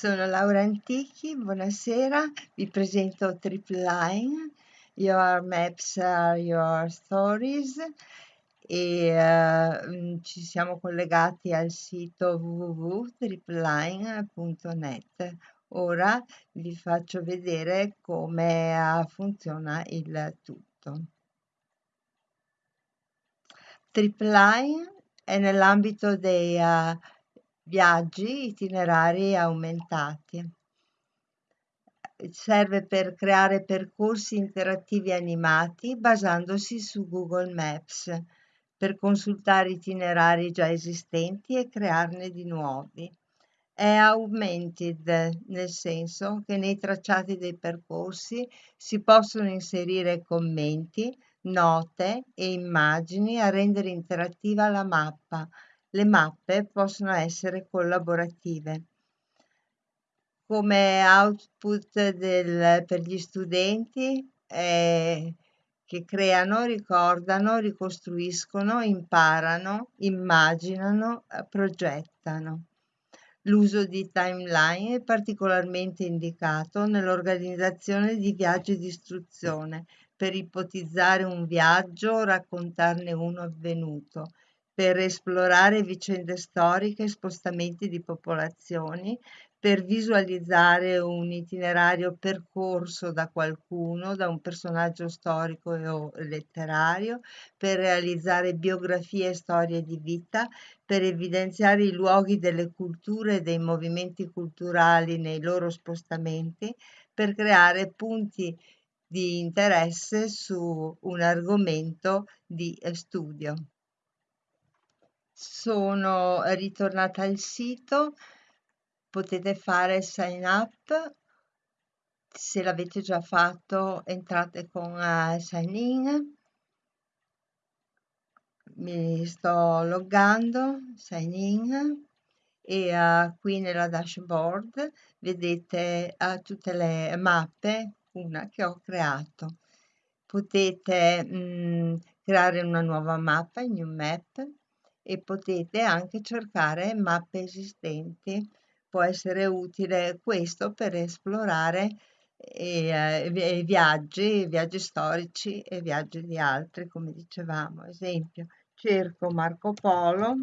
Sono Laura Antichi, buonasera, vi presento Tripline, Your Maps are Your Stories e uh, ci siamo collegati al sito www.tripline.net. Ora vi faccio vedere come uh, funziona il tutto. Tripline è nell'ambito dei uh, viaggi itinerari aumentati. Serve per creare percorsi interattivi animati basandosi su Google Maps per consultare itinerari già esistenti e crearne di nuovi. È augmented nel senso che nei tracciati dei percorsi si possono inserire commenti, note e immagini a rendere interattiva la mappa, le mappe possono essere collaborative. Come output del, per gli studenti eh, che creano, ricordano, ricostruiscono, imparano, immaginano, progettano. L'uso di timeline è particolarmente indicato nell'organizzazione di viaggi di istruzione per ipotizzare un viaggio o raccontarne uno avvenuto per esplorare vicende storiche e spostamenti di popolazioni, per visualizzare un itinerario percorso da qualcuno, da un personaggio storico o letterario, per realizzare biografie e storie di vita, per evidenziare i luoghi delle culture e dei movimenti culturali nei loro spostamenti, per creare punti di interesse su un argomento di studio sono ritornata al sito, potete fare sign up, se l'avete già fatto entrate con uh, sign in, mi sto loggando, sign in. E uh, qui nella dashboard vedete uh, tutte le mappe, una che ho creato. Potete mh, mm, creare una nuova mappa, new map, e potete anche cercare mappe esistenti. Può essere utile questo per esplorare eh, eh, viaggi, viaggi storici e viaggi di altri, come dicevamo. Esempio, cerco Marco Polo,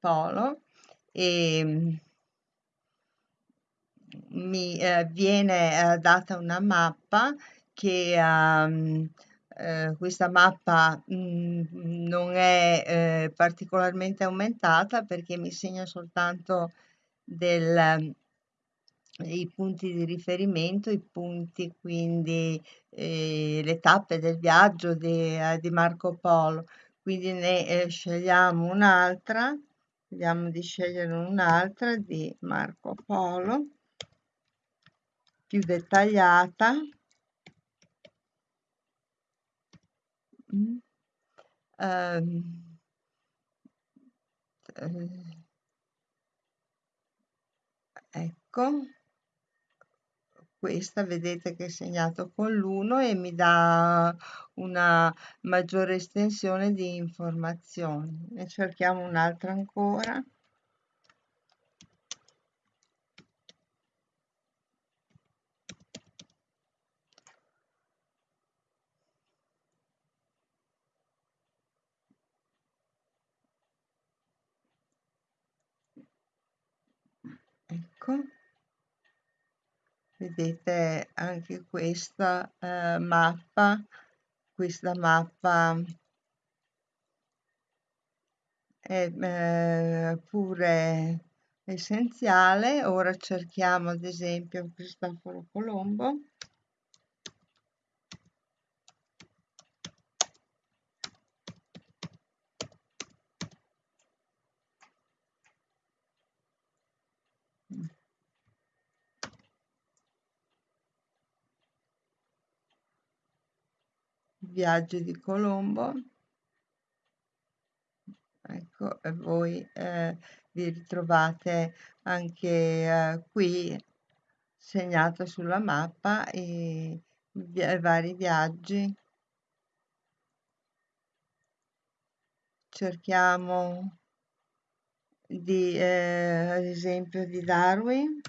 Polo e mm, mi eh, viene eh, data una mappa che um, eh, questa mappa mh, mm, non è eh, particolarmente aumentata perché mi segna soltanto del, i punti di riferimento, i punti quindi eh, le tappe del viaggio di, eh, di Marco Polo. Quindi ne eh, scegliamo un'altra, vediamo di scegliere un'altra di Marco Polo più dettagliata Ehm, eh, ecco, questa vedete che è segnato con l'1 e mi dà una maggiore estensione di informazioni. Ne cerchiamo un'altra ancora. ecco vedete anche questa eh, mappa questa mappa è eh, pure essenziale. Ora cerchiamo ad esempio Cristoforo Colombo viaggio di Colombo ecco e voi eh, vi ritrovate anche eh, qui segnato sulla mappa i, i vari viaggi cerchiamo di, eh, ad esempio, di Darwin.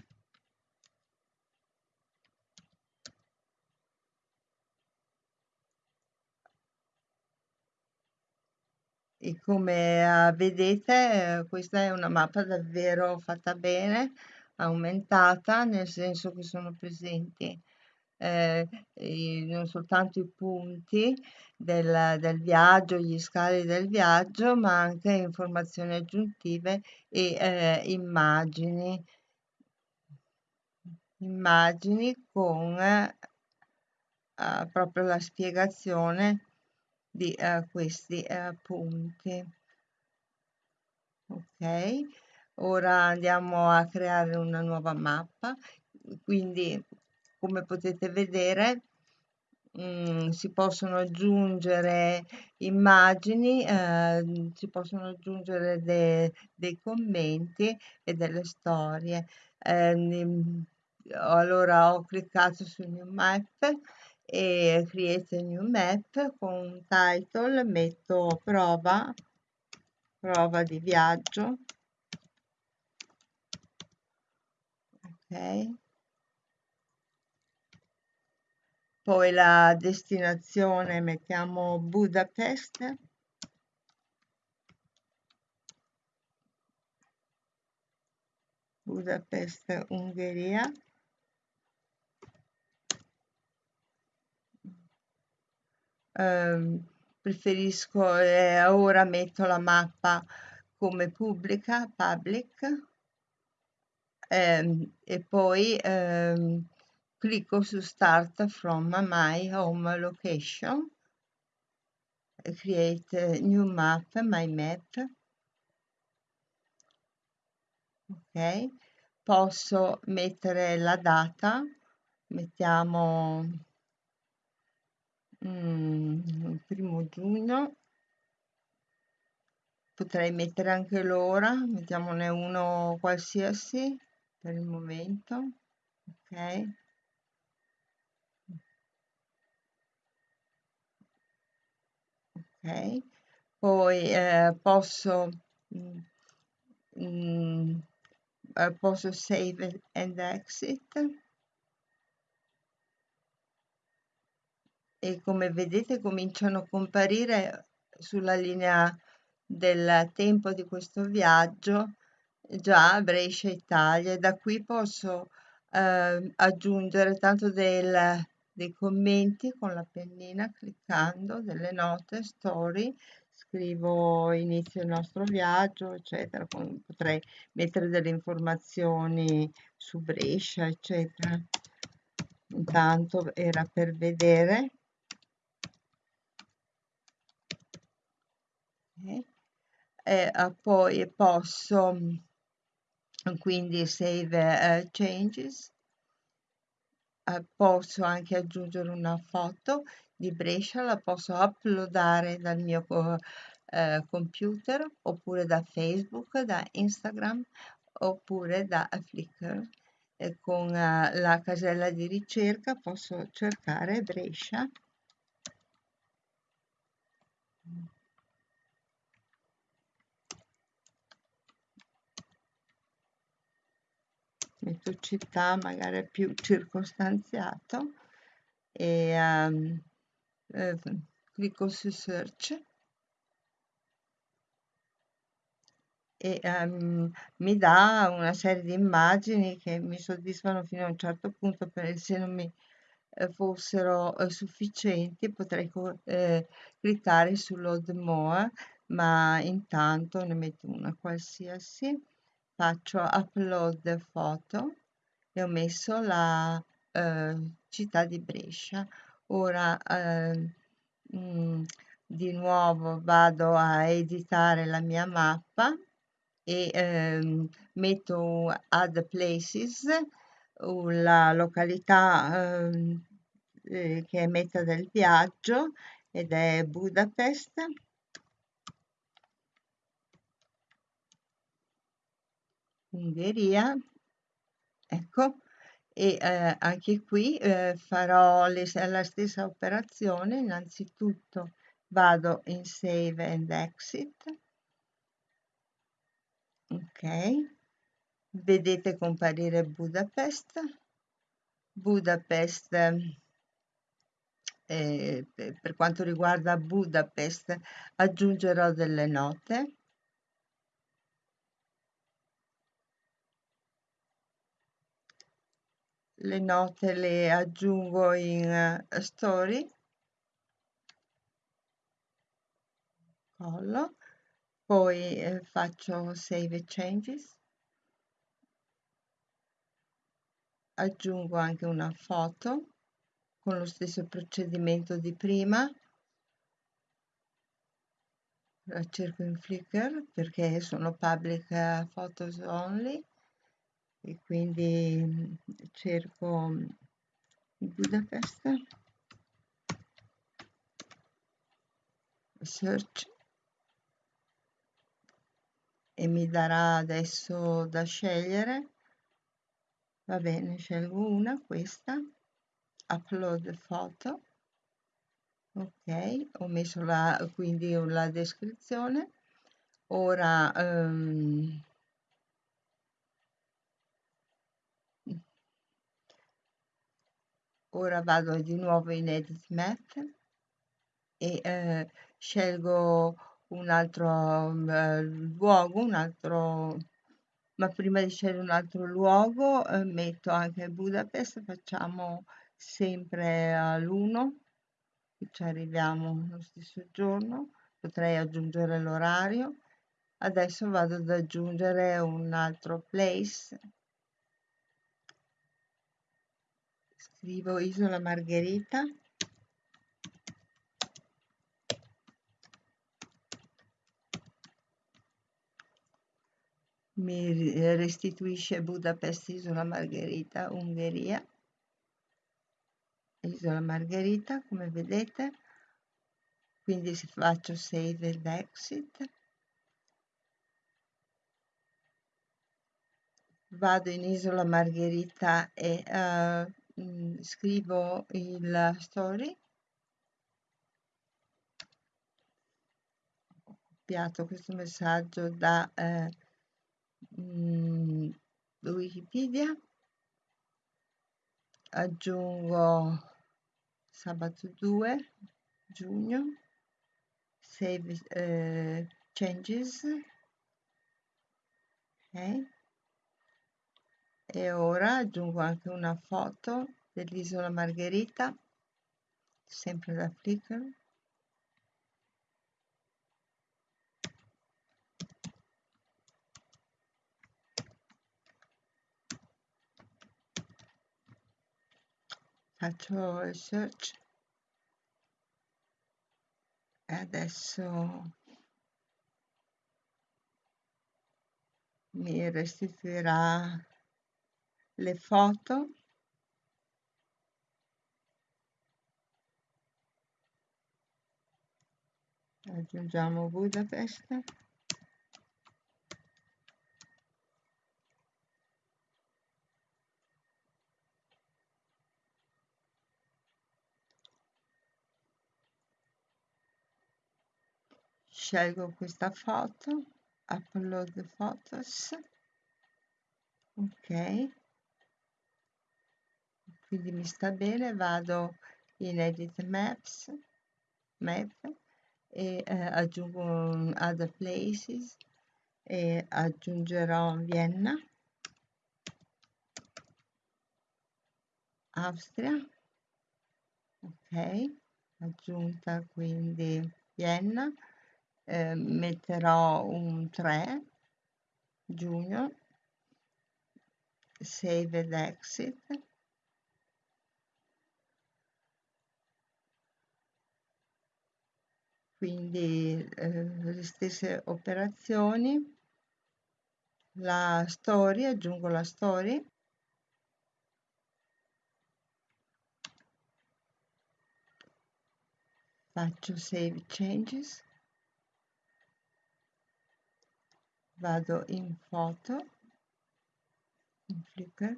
E come ah, vedete, eh, questa è una mappa davvero fatta bene, aumentata, nel senso che sono presenti eh, i- non soltanto i punti del, del viaggio, gli scali del viaggio, ma anche informazioni aggiuntive e eh, immagini, immagini con eh, proprio la spiegazione di eh, questi eh, punti. Ok, ora andiamo a creare una nuova mappa. Quindi, come potete vedere, mh, si possono aggiungere immagini, eh, si possono aggiungere de- dei commenti e delle storie. Eh, allora ho cliccato su New Map e Create New Map con title, metto prova, prova di viaggio. Ok. Poi la destinazione mettiamo Budapest. Budapest, Ungheria. Eh, preferisco, eh, ora metto la mappa come pubblica, public, ehm, e poi ehm, clicco su Start from my home location, create new map, my map, ok, posso mettere la data, mettiamo mm, il primo giugno, potrei mettere anche l'ora, mettiamone uno qualsiasi per il momento, ok. ok. Poi eh, posso mm, mm, eh, posso save and exit e come vedete cominciano a comparire sulla linea del tempo di questo viaggio già Brescia Italia da qui posso eh, aggiungere tanto del, dei commenti con la pennina cliccando delle note story scrivo inizio il nostro viaggio eccetera potrei mettere delle informazioni su Brescia eccetera. Intanto era per vedere e uh, poi posso quindi save uh, changes. Uh, posso anche aggiungere una foto di Brescia la posso uploadare dal mio uh, computer oppure da Facebook da Instagram oppure da Flickr. E con la casella di ricerca posso cercare Brescia metto città magari più circostanziato e um, eh, clicco su search e um, mi dà una serie di immagini che mi soddisfano fino a un certo punto perché se non mi eh, fossero eh, sufficienti potrei eh, cliccare su load more ma intanto ne metto una qualsiasi faccio upload foto e ho messo la eh, città di Brescia. Ora eh, mh, mm, di nuovo vado a editare la mia mappa e eh, metto add places la località ehm, eh, che è meta del viaggio ed è Budapest Ungheria, ecco, e eh, anche qui eh, farò le, la stessa operazione, innanzitutto vado in Save and Exit. Ok. Vedete comparire Budapest. Budapest eh, per quanto riguarda Budapest aggiungerò delle note le note le aggiungo in uh, story. Collo. Poi eh, faccio save changes. Aggiungo anche una foto con lo stesso procedimento di prima. La cerco in Flickr perché sono public uh, photos only e quindi mm, cerco mm, Budapest. Search. E mi darà adesso da scegliere. Va bene scelgo una questa. Upload foto ok ho messo la quindi la descrizione. Ora um, ora vado di nuovo in edit map e eh, scelgo un altro eh, luogo un altro ma prima di scegliere un altro luogo eh, metto anche Budapest facciamo sempre all'1 ci arriviamo lo stesso giorno potrei aggiungere l'orario. Adesso vado ad aggiungere un altro place scrivo Isola Margherita. Mi restituisce Budapest Isola Margherita Ungheria. Isola Margherita come vedete. Quindi faccio save ed exit. Vado in Isola Margherita e uh, mh, scrivo il story. Ho copiato questo messaggio da eh, mh, Wikipedia. Aggiungo sabato 2 giugno. Save eh, changes. Ok e ora aggiungo anche una foto dell'isola Margherita sempre da Flickr. Faccio il search. E adesso mi restituirà le foto. Aggiungiamo Budapest. Scelgo questa foto upload photos. Ok quindi mi sta bene vado in edit maps map e eh, aggiungo other places e aggiungerò Vienna. Austria. Ok aggiunta quindi Vienna. Eh, metterò un 3 giugno. Save ed exit quindi eh, le stesse operazioni. La story aggiungo la story. Faccio save changes. Vado in foto in Flickr.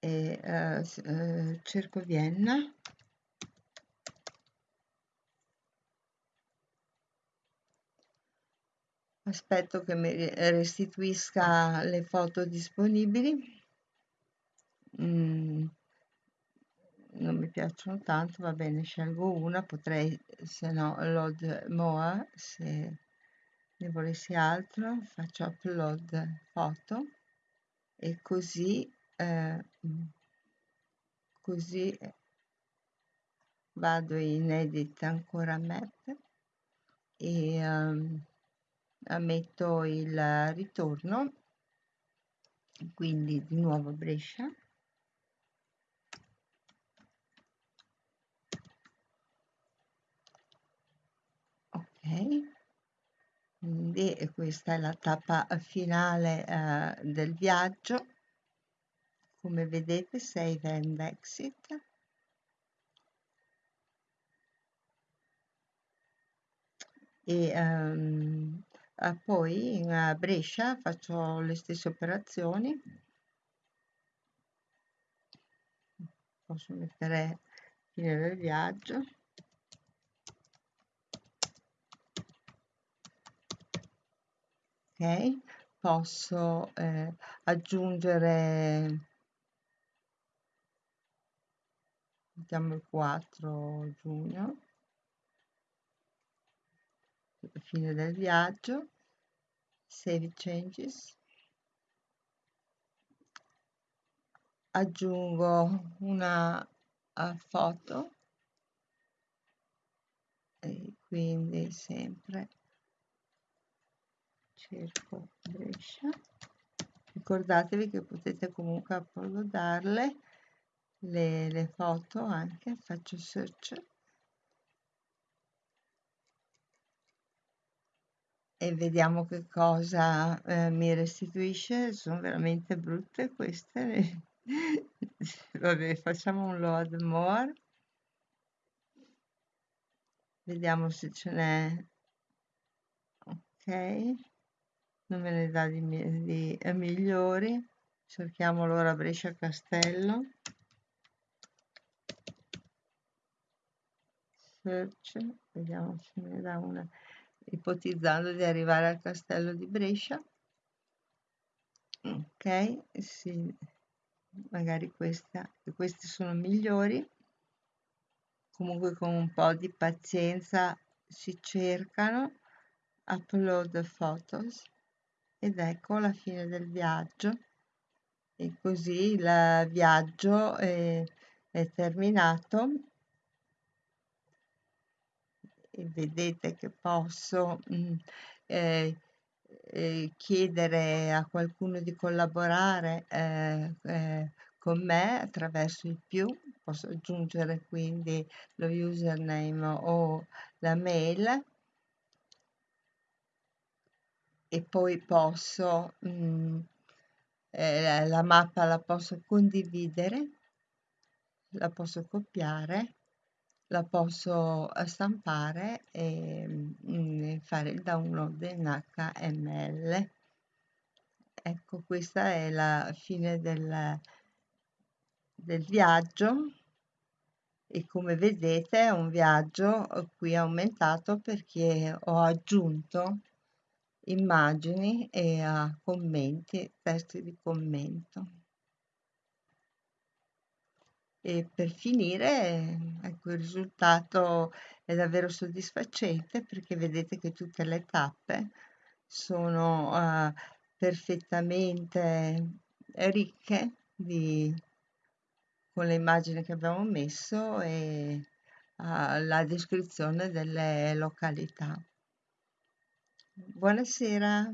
E uh, uh, cerco Vienna aspetto che mi restituisca le foto disponibili. Mm, non mi piacciono tanto va bene scelgo una potrei se no load more se ne volessi altro faccio upload foto. E così eh, così vado in edit ancora map e um, metto il ritorno. Quindi di nuovo Brescia. Ok. Quindi questa è la tappa finale eh, del viaggio. Come vedete save and exit. E um, poi in Brescia faccio le stesse operazioni. Posso mettere fine del viaggio. Ok posso eh, aggiungere mettiamo il 4 giugno fine del viaggio save changes. Aggiungo una foto. E quindi sempre cerco Brescia. Ricordatevi che potete comunque uploadarle le, le foto anche faccio search e vediamo che cosa eh, mi restituisce. Sono veramente brutte queste vabbè facciamo un load more. Vediamo se ce n'è. Ok. Non me ne dà di, di eh, migliori. Cerchiamo allora Brescia Castello. Search. Vediamo se ne dà una ipotizzando di arrivare al castello di Brescia. Ok sì, magari questa questi sono migliori. Comunque con un po' di pazienza si cercano. Upload photos. Ed ecco la fine del viaggio. E così il viaggio è, è terminato e vedete che posso mh, mm, eh, eh, chiedere a qualcuno di collaborare eh, eh, con me attraverso il più. Posso aggiungere quindi lo username o la mail. E poi posso mh, mm, eh, la mappa la posso condividere la posso copiare la posso stampare e mh, mm, fare il download in HTML ecco questa è la fine del, del viaggio e come vedete è un viaggio qui aumentato perché ho aggiunto immagini e a commenti, testi di commento. E per finire, ecco, il risultato è davvero soddisfacente perché vedete che tutte le tappe sono uh, perfettamente ricche di, con le immagini che abbiamo messo e uh, la descrizione delle località. Buonasera.